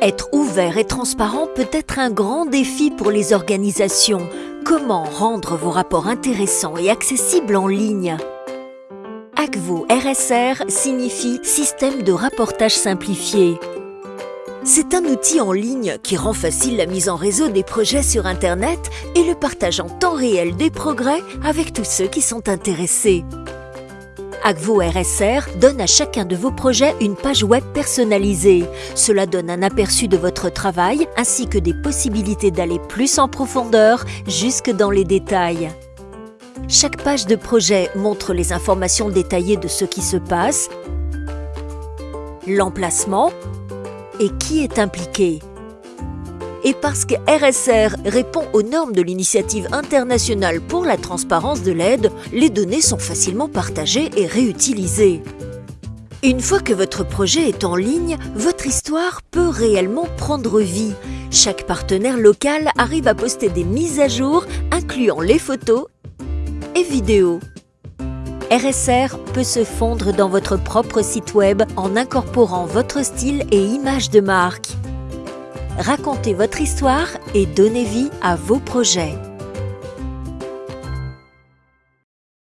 Être ouvert et transparent peut être un grand défi pour les organisations. Comment rendre vos rapports intéressants et accessibles en ligne? ACVO RSR signifie Système de rapportage simplifié. C'est un outil en ligne qui rend facile la mise en réseau des projets sur Internet et le partage en temps réel des progrès avec tous ceux qui sont intéressés. Agvo RSR donne à chacun de vos projets une page web personnalisée. Cela donne un aperçu de votre travail ainsi que des possibilités d'aller plus en profondeur jusque dans les détails. Chaque page de projet montre les informations détaillées de ce qui se passe, l'emplacement et qui est impliqué. Et parce que RSR répond aux normes de l'initiative internationale pour la transparence de l'aide, les données sont facilement partagées et réutilisées. Une fois que votre projet est en ligne, votre histoire peut réellement prendre vie. Chaque partenaire local arrive à poster des mises à jour incluant les photos et vidéos. RSR peut se fondre dans votre propre site web en incorporant votre style et image de marque. Racontez votre histoire et donnez vie à vos projets.